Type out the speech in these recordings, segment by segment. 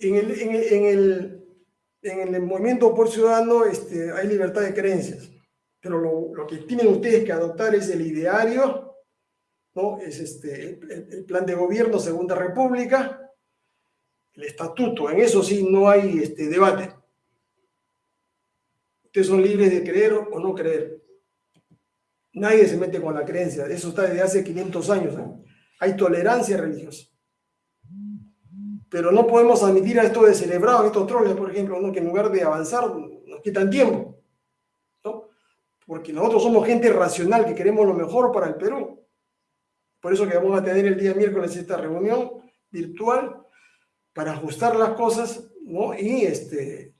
en el, en el, en el, movimiento por ciudadano este, hay libertad de creencias, pero lo, lo, que tienen ustedes que adoptar es el ideario, ¿no? es este, el, plan de gobierno Segunda República, el estatuto, en eso sí no hay este, debate. Ustedes son libres de creer o no creer. Nadie se mete con la creencia, eso está desde hace 500 años. Hay tolerancia religiosa. Pero no podemos admitir a esto de celebrado, a estos troles, por ejemplo, ¿no? que en lugar de avanzar nos quitan tiempo. ¿no? Porque nosotros somos gente racional que queremos lo mejor para el Perú. Por eso que vamos a tener el día miércoles esta reunión virtual para ajustar las cosas ¿no? y este,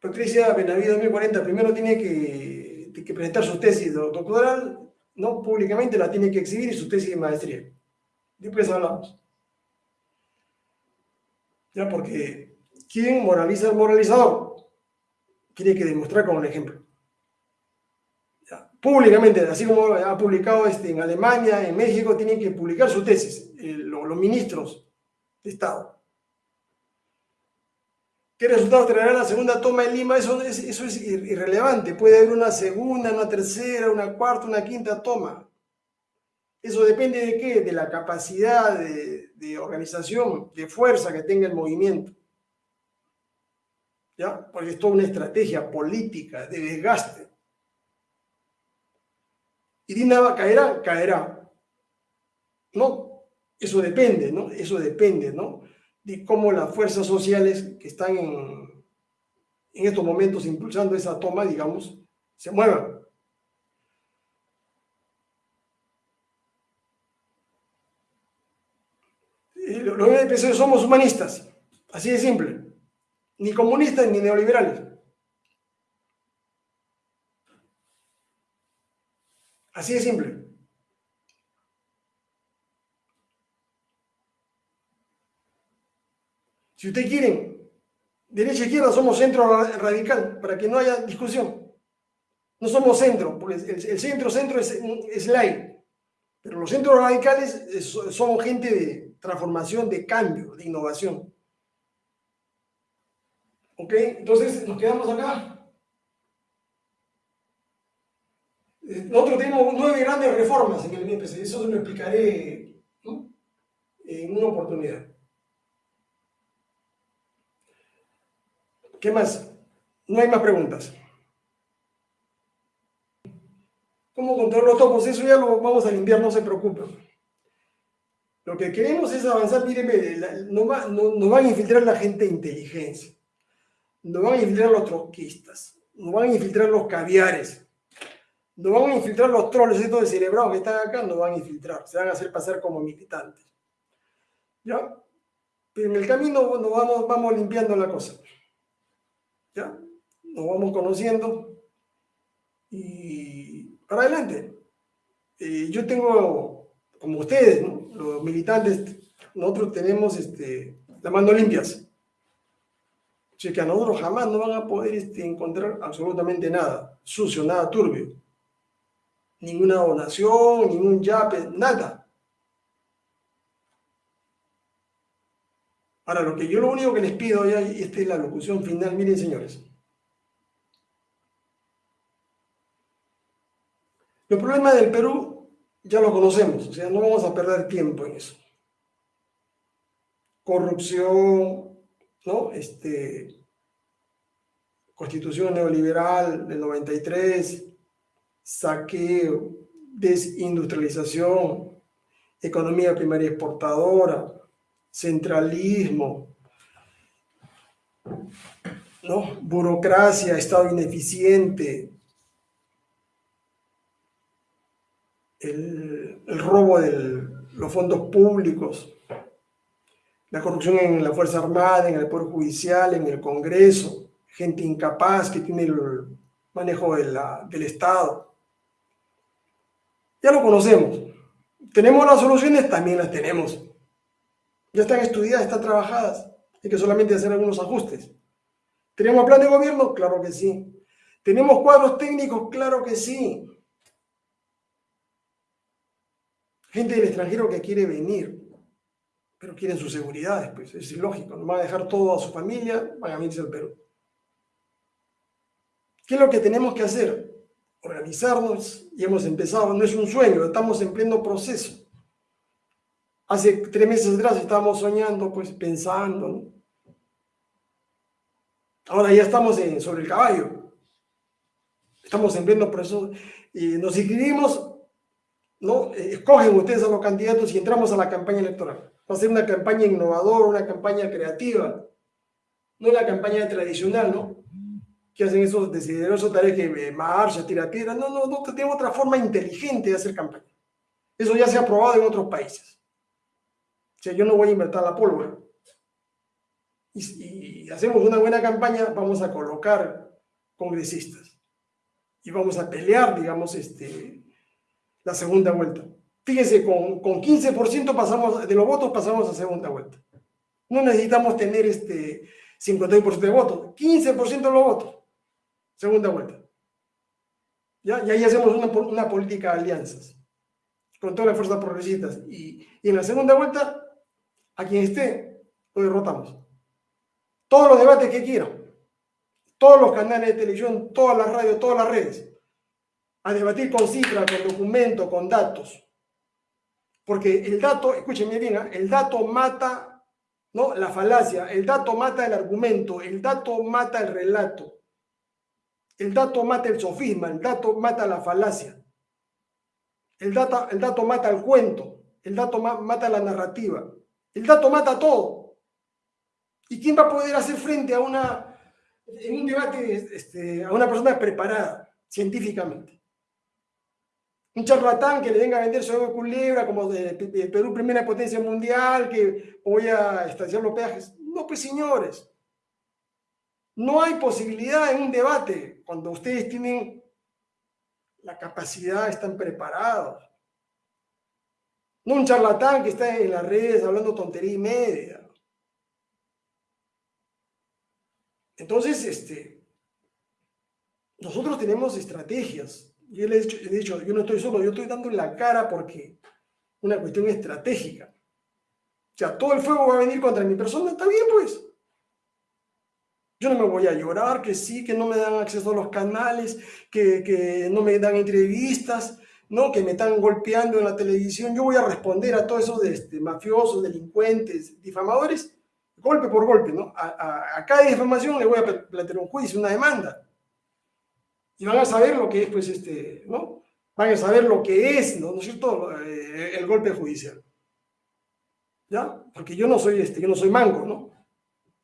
Patricia Benavides 2040 primero tiene que, que presentar su tesis doctoral no públicamente la tiene que exhibir y su tesis de maestría. Después hablamos. Ya, porque ¿quién moraliza al moralizador? Tiene que demostrar con un ejemplo. Públicamente, así como ha publicado este, en Alemania, en México, tienen que publicar su tesis, eh, los ministros de Estado. ¿Qué resultado traerá la segunda toma en Lima? Eso es, eso es irrelevante. Puede haber una segunda, una tercera, una cuarta, una quinta toma. Eso depende de qué? De la capacidad de, de organización, de fuerza que tenga el movimiento. ¿Ya? Porque es toda una estrategia política de desgaste. ¿Irina caerá? Caerá. No, eso depende, ¿no? Eso depende, ¿no? De cómo las fuerzas sociales que están en, en estos momentos impulsando esa toma, digamos, se muevan. Los MPC somos humanistas, así de simple, ni comunistas ni neoliberales. Así de simple. Si ustedes quieren, derecha e izquierda somos centro radical, para que no haya discusión. No somos centro, porque el, centro-centro es, es ley. Pero los centros radicales son gente de transformación, de cambio, de innovación. ¿Ok? Entonces, nos quedamos acá. Nosotros tenemos nueve grandes reformas en el MPC, eso lo explicaré en una oportunidad. ¿Qué más? No hay más preguntas. ¿Cómo controlar los topos? Eso ya lo vamos a limpiar, no se preocupen. Lo que queremos es avanzar, mírenme, nos, va, van a infiltrar la gente de inteligencia, nos van a infiltrar los troquistas, nos van a infiltrar los caviares, nos van a infiltrar los troles, estos cerebrados que están acá, nos van a infiltrar, se van a hacer pasar como militantes. ¿Ya? Pero en el camino nos vamos limpiando la cosa. ¿Ya? Nos vamos conociendo y para adelante. Eh, yo tengo, como ustedes, los militantes, nosotros tenemos este, las manos limpias. O que a nosotros jamás no van a poder este, encontrar absolutamente nada sucio, nada turbio. Ninguna donación, ningún yape, nada. Ahora, lo que yo lo único que les pido, ya, y esta es la locución final, miren señores. Los problemas del Perú ya los conocemos, o sea, no vamos a perder tiempo en eso. Corrupción, ¿no? Este, constitución neoliberal del 93, saqueo, desindustrialización, economía primaria exportadora, centralismo, ¿no? burocracia, Estado ineficiente, el, robo de los fondos públicos, la corrupción en la Fuerza Armada, en el Poder Judicial, en el Congreso, gente incapaz que tiene el manejo del Estado. Ya lo conocemos. ¿Tenemos las soluciones? También las tenemos. Ya están estudiadas, están trabajadas. Hay que solamente hacer algunos ajustes. ¿Tenemos plan de gobierno? Claro que sí. ¿Tenemos cuadros técnicos? Claro que sí. Gente del extranjero que quiere venir, pero quieren su seguridad, pues es ilógico, no van a dejar todo a su familia, van a venirse al Perú. ¿Qué es lo que tenemos que hacer? Organizarnos y hemos empezado, no es un sueño, estamos en pleno proceso. Hace tres meses atrás estábamos soñando, pues pensando. Ahora ya estamos sobre el caballo. Estamos en pleno proceso y nos inscribimos, ¿no? Escogen ustedes a los candidatos y entramos a la campaña electoral. Va a ser una campaña innovadora, una campaña creativa, no una campaña tradicional, ¿no? Que hacen esos desiderados tareas que eh, marcha, tira piedra. No, no, no, tenemos otra forma inteligente de hacer campaña. Eso ya se ha probado en otros países. Sea, yo no voy a inventar la pólvora y, hacemos una buena campaña, vamos a colocar congresistas y vamos a pelear, digamos, este, la segunda vuelta. Fíjense, con, con 15% pasamos, de los votos pasamos a segunda vuelta. No necesitamos tener este 52% de votos, 15% de los votos, segunda vuelta. ¿Ya? Y ahí hacemos una, una política de alianzas con todas las fuerzas progresistas. Y, y en la segunda vuelta, a quien esté, lo derrotamos todos los debates que quieran, todos los canales de televisión, todas las radios, todas las redes, a debatir con cifras, con documentos, con datos. Porque el dato, escúchenme bien, el dato mata ¿no? la falacia, el dato mata el argumento, el dato mata el relato, el dato mata el sofisma, el dato mata la falacia, el, el dato mata el cuento, el dato mata la narrativa, el dato mata todo. ¿Y quién va a poder hacer frente a una, en un debate este, a una persona preparada científicamente? Un charlatán que le venga a vender su culebra como de, Perú, primera potencia mundial, que voy a estacionar los peajes. No, pues señores, no hay posibilidad en un debate cuando ustedes tienen la capacidad, están preparados. No un charlatán que está en las redes hablando tontería y media. Entonces, este, nosotros tenemos estrategias. Yo le he dicho, yo no estoy solo, yo estoy dando la cara porque una cuestión estratégica. O sea, todo el fuego va a venir contra mi persona, está bien pues. Yo no me voy a llorar, que sí, que no me dan acceso a los canales, que, que no me dan entrevistas, ¿no? que me están golpeando en la televisión. Yo voy a responder a todos esos este, mafiosos, delincuentes, difamadores, golpe por golpe, ¿no? A, cada información le voy a plantear un juicio, una demanda. Y van a saber lo que es, pues, este, ¿no? Van a saber lo que es, ¿no, ¿No es cierto?, eh, el golpe judicial. ¿Ya? Porque yo no soy, este, yo no soy manco, ¿no?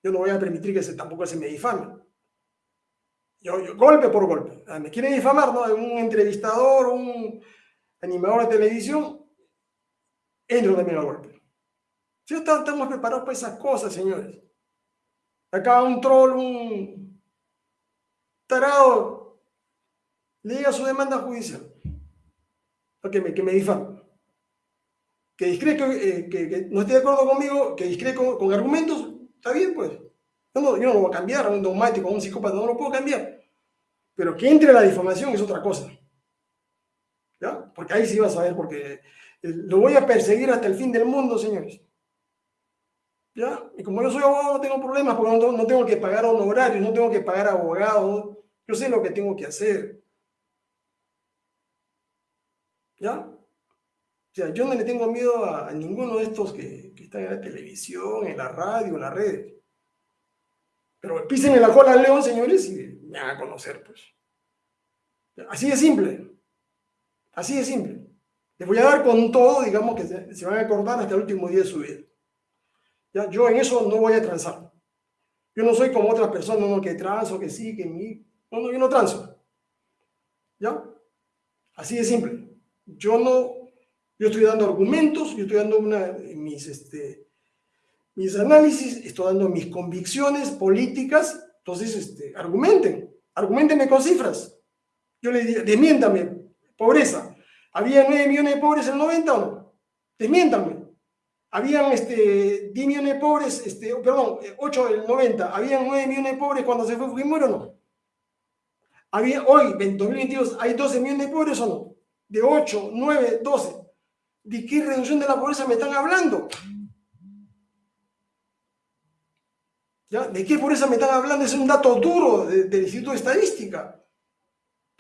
Yo no voy a permitir que se, tampoco se me difame. Yo, golpe por golpe. Ah, me quieren difamar, ¿no? Un entrevistador, un animador de televisión, entro también al golpe. Si estamos preparados para esas cosas, señores. Acá un troll, un tarado, le diga su demanda judicial. Que me, que me difame. Que, discreto, eh, que, no esté de acuerdo conmigo, que discre con, argumentos, está bien, pues. Yo no, yo no lo voy a cambiar a un dogmático, a un psicópata, no lo puedo cambiar. Pero que entre la difamación es otra cosa. ¿Ya? Porque ahí sí vas a ver, porque eh, lo voy a perseguir hasta el fin del mundo, señores. Y como yo soy abogado no tengo problemas porque no, tengo que pagar honorarios, no tengo que pagar abogados, yo sé lo que tengo que hacer. ¿Ya? O sea, yo no le tengo miedo a, ninguno de estos que, están en la televisión, en la radio, en las redes. Pero písenme la cola al león, señores, y me van a conocer, pues. Así de simple. Así de simple. Les voy a dar con todo, digamos, que se, van a acordar hasta el último día de su vida. Yo en eso no voy a transar. Yo no soy como otras personas, no, que transo, que sí, que mi... No, no, yo no transo. ¿Ya? Así de simple. Yo no, yo estoy dando argumentos, yo estoy dando una, mis, este, mis análisis, estoy dando mis convicciones políticas, entonces, este, argumenten, argumentenme con cifras. Yo le diría, desmiéntame, pobreza. ¿Había 9 millones de pobres en el 90 o no? Desmiéntame habían este, 10 millones de pobres, este, perdón, 8 del 90, habían 9 millones de pobres cuando se fue Fujimori o no? Había, hoy, en 2022, ¿hay 12 millones de pobres o no? De 8, 9, 12. ¿De qué reducción de la pobreza me están hablando? ¿Ya? ¿De qué pobreza me están hablando? Es un dato duro del Instituto de Estadística.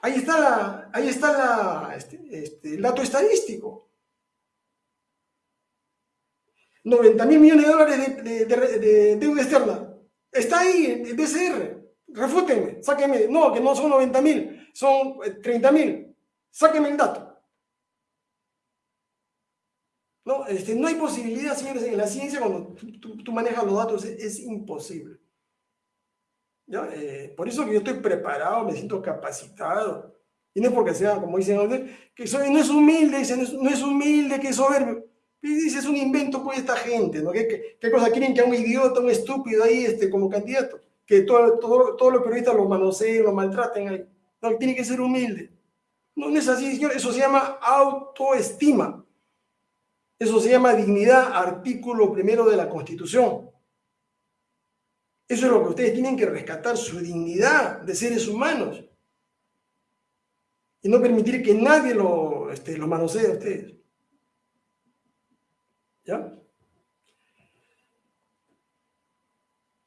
Ahí está, ahí está la, este, este, el dato estadístico. 90 mil millones de dólares de, deuda externa. Está ahí el BCR. Refútenme, sáquenme. No, que no son 90 mil, son 30 eh, mil. Sáquenme el dato. No, este, no hay posibilidad, señores, en la ciencia cuando tú, manejas los datos es, imposible. Eh, por eso que yo estoy preparado, me siento capacitado. Y no es porque sea, como dicen, que soy, no es humilde, dicen, no es humilde, que es soberbio. Dice, es un invento pues esta gente, ¿no? ¿Qué, qué, cosa quieren que a un idiota, un estúpido ahí este, como candidato? Que todo, todo, todos los periodistas lo manoseen, lo maltraten ahí. No, tiene que ser humilde. No, no es así, señor. Eso se llama autoestima. Eso se llama dignidad, artículo primero de la Constitución. Eso es lo que ustedes tienen que rescatar, su dignidad de seres humanos. Y no permitir que nadie lo, este, lo manosee a ustedes. ¿Ya?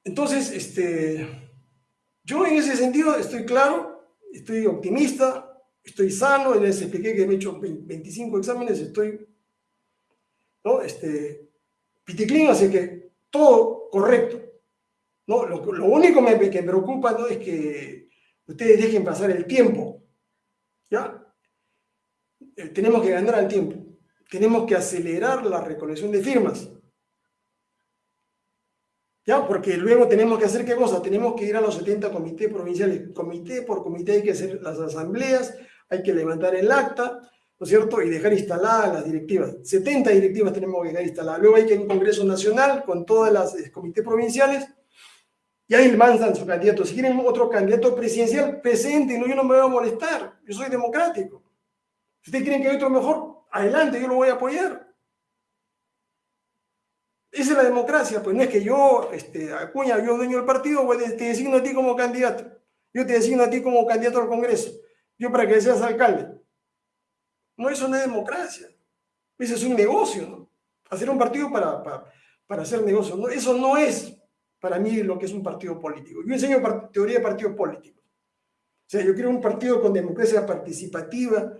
Entonces, este, yo en ese sentido estoy claro, estoy optimista, estoy sano, les expliqué que me he hecho 25 exámenes, estoy, ¿no? Este, piticlín, así que todo correcto. ¿No? Lo, único que me preocupa es que ustedes dejen pasar el tiempo, ¿ya? Eh, tenemos que ganar al tiempo tenemos que acelerar la recolección de firmas. ¿Ya? Porque luego tenemos que hacer qué cosa? Tenemos que ir a los 70 comités provinciales. Comité por comité hay que hacer las asambleas, hay que levantar el acta, ¿no es cierto? Y dejar instaladas las directivas. 70 directivas tenemos que dejar instaladas. Luego hay que ir a un Congreso Nacional con todas las eh, comités provinciales y ahí mandan su candidato. Si quieren otro candidato presidencial, presente, no, yo no me voy a molestar. Yo soy democrático. Si ustedes quieren que haya otro mejor, adelante, yo lo voy a apoyar. Esa es la democracia, pues no es que yo, este, Acuña, yo dueño del partido, pues te designo a ti como candidato. Yo te designo a ti como candidato al Congreso. Yo para que seas alcalde. No, eso no es democracia. Eso es un negocio, ¿no? Hacer un partido para, para, hacer negocio. Eso no es para mí lo que es un partido político. Yo enseño teoría de partidos políticos. O sea, yo quiero un partido con democracia participativa,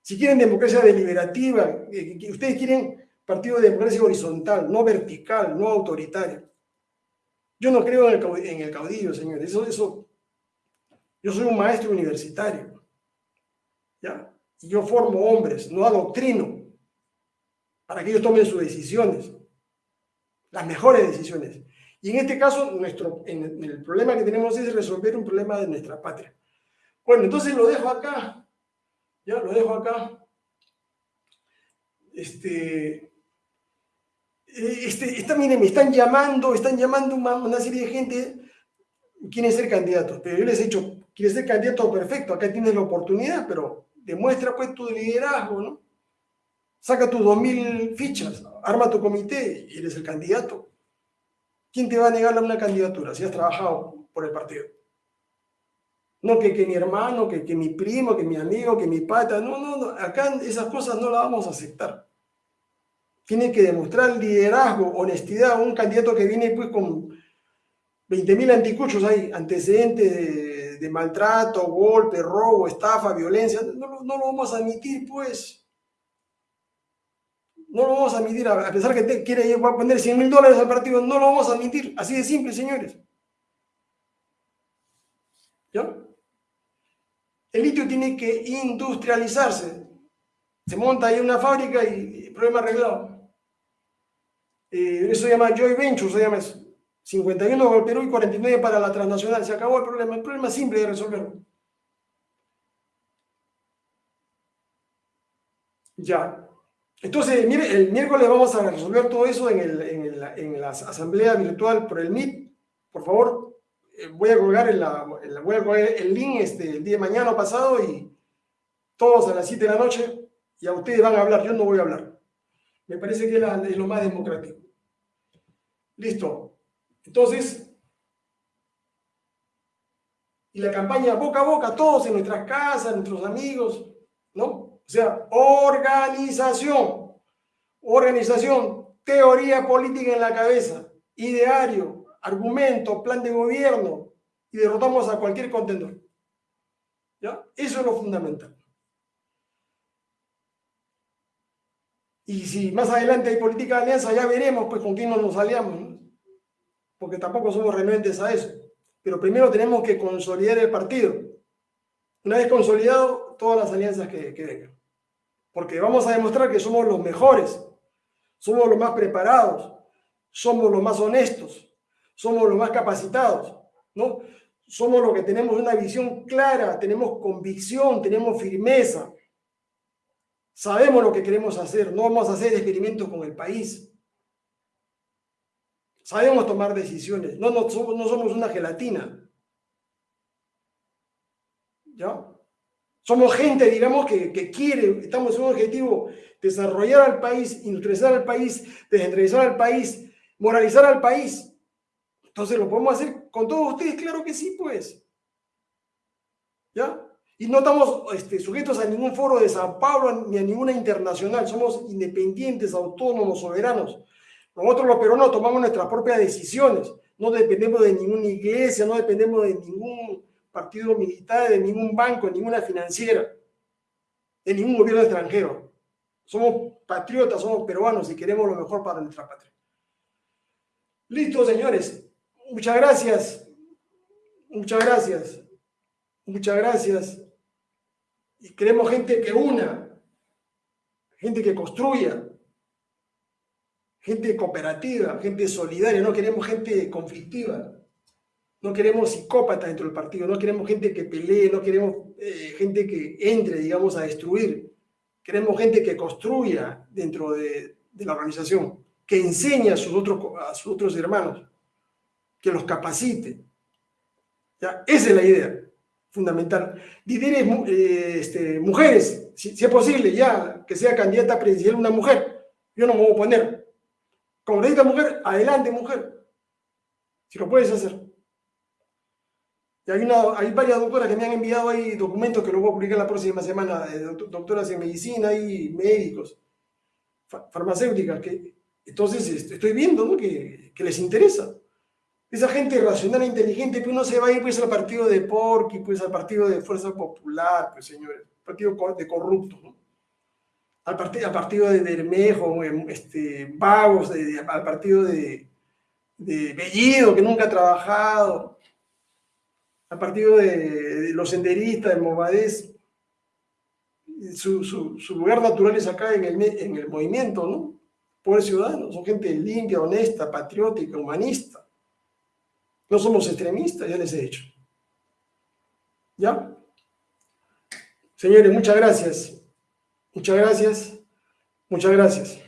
si quieren democracia deliberativa, eh, ustedes quieren partido de democracia horizontal, no vertical, no autoritaria. Yo no creo en el caudillo, señores. Eso, eso, yo soy un maestro universitario. ¿ya? Y yo formo hombres, no adoctrino, para que ellos tomen sus decisiones, las mejores decisiones. Y en este caso, nuestro, el problema que tenemos es resolver un problema de nuestra patria. Bueno, entonces lo dejo acá. Ya lo dejo acá. Este, eh, este, miren, me están llamando, están llamando una, serie de gente, quieren ser candidatos, pero yo les he dicho, quieres ser candidato perfecto, acá tienes la oportunidad, pero demuestra pues tu liderazgo, ¿no? Saca tus 2.000 fichas, arma tu comité y eres el candidato. ¿Quién te va a negar una candidatura si has trabajado por el partido? No que, que mi hermano, que, que mi primo, que mi amigo, que mi pata. No, no, no. Acá esas cosas no las vamos a aceptar. Tiene que demostrar liderazgo, honestidad. Un candidato que viene pues con 20.000 anticuchos hay, antecedentes de, maltrato, golpe, robo, estafa, violencia. No, no, lo vamos a admitir, pues. No lo vamos a admitir, a pesar que quiere poner 100 mil dólares al partido, no lo vamos a admitir. Así de simple, señores. ¿Ya? El litio tiene que industrializarse. Se monta ahí una fábrica y problema arreglado. Eh, eso se llama Joy Venture, se llama eso. 51 para el Perú y 49 para la transnacional. Se acabó el problema. El problema es simple de resolverlo. Ya. Entonces, mire, el miércoles vamos a resolver todo eso en, el, en, en la asamblea virtual por el MIT. Por favor, eh, voy a colgar, el, voy a colgar el link este, el día de mañana pasado y todos a las 7 de la noche y a ustedes van a hablar, yo no voy a hablar. Me parece que es, lo más democrático. Listo. Entonces, y la campaña boca a boca, todos en nuestras casas, nuestros amigos, ¿no? O sea, organización. organización, teoría política en la cabeza, ideario, argumento, plan de gobierno, y derrotamos a cualquier contendor. ¿Ya? Eso es lo fundamental. Y si más adelante hay política de alianza, ya veremos pues con quién nos aliamos, porque tampoco somos renuentes a eso. Pero primero tenemos que consolidar el partido. Una vez consolidado, todas las alianzas que, que vengan. Porque vamos a demostrar que somos los mejores, somos los más preparados, somos los más honestos, somos los más capacitados, ¿no? Somos los que tenemos una visión clara, tenemos convicción, tenemos firmeza. Sabemos lo que queremos hacer, no vamos a hacer experimentos con el país. Sabemos tomar decisiones, no, somos, no somos una gelatina. ¿Ya? Somos gente, digamos, que, que, quiere, estamos en un objetivo, desarrollar al país, industrializar al país, descentralizar al país, moralizar al país. Entonces, ¿lo podemos hacer con todos ustedes? Claro que sí, pues. ¿Ya? Y no estamos este, sujetos a ningún foro de San Pablo ni a ninguna internacional. Somos independientes, autónomos, soberanos. Nosotros los peruanos tomamos nuestras propias decisiones. No dependemos de ninguna iglesia, no dependemos de ningún partido militar, de ningún banco, de ninguna financiera, de ningún gobierno extranjero. Somos patriotas, somos peruanos y queremos lo mejor para nuestra patria. Listo, señores. Muchas gracias. Muchas gracias. Muchas gracias. Y queremos gente que una, gente que construya, gente cooperativa, gente solidaria, no queremos gente conflictiva, no queremos psicópatas dentro del partido, no queremos gente que pelee, no queremos eh, gente que entre, digamos, a destruir, queremos gente que construya dentro de, la organización que enseñe a sus otros, a sus otros hermanos, que los capacite. Esa es la idea fundamental. Líderes, eh, este, mujeres, si, es posible, ya que sea candidata presidencial una mujer, yo no me voy a oponer. Como le mujer, adelante mujer, si lo puedes hacer. Y hay, varias doctoras que me han enviado ahí documentos que los voy a publicar la próxima semana, doctoras en medicina y médicos, farmacéuticas, que entonces este, estoy viendo que, les interesa. Esa gente racional e inteligente, pues uno se va a ir pues al partido de Porky, pues al partido de Fuerza Popular, pues señores, partido de corruptos, ¿no? Al, partido, al partido de Bermejo, em, este, Vagos, al partido de Bellido, que nunca ha trabajado, al partido de, los senderistas, de Movadez. Su, lugar natural es acá en el, en el movimiento, ¿no? por ciudadanos, son gente limpia, honesta, patriótica, humanista. No somos extremistas, ya les he dicho. ¿Ya? Señores, muchas gracias. Muchas gracias. Muchas gracias.